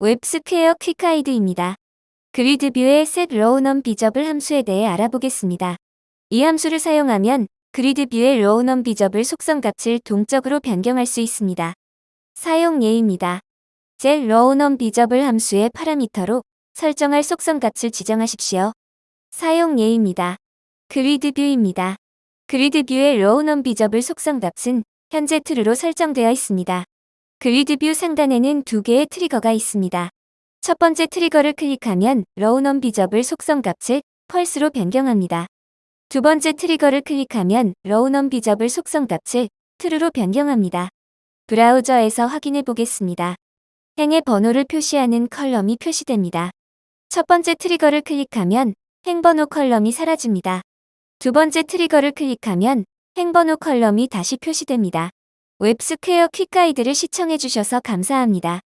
웹스퀘어 Quick Guide입니다. 그리드뷰의 set row num 비접을 함수에 대해 알아보겠습니다. 이 함수를 사용하면 그리드뷰의 row num 비접을 속성값을 동적으로 변경할 수 있습니다. 사용 예입니다. set row num visible 함수의 파라미터로 설정할 속성값을 지정하십시오. 사용 예입니다. GridView입니다. 그리드뷰의 row num 비접을 속성값은 현재 true로 설정되어 있습니다. GridView 상단에는 두 개의 트리거가 있습니다. 첫 번째 트리거를 클릭하면 row num visible 속성 값을 false로 변경합니다. 두 번째 트리거를 클릭하면 row num visible 속성 값을 true로 변경합니다. 브라우저에서 확인해 보겠습니다. 행의 번호를 표시하는 column이 표시됩니다. 첫 번째 트리거를 클릭하면 행번호 column이 사라집니다. 두 번째 트리거를 클릭하면 행번호 column이 다시 표시됩니다. 웹스퀘어 Quick Guide를 시청해주셔서 감사합니다.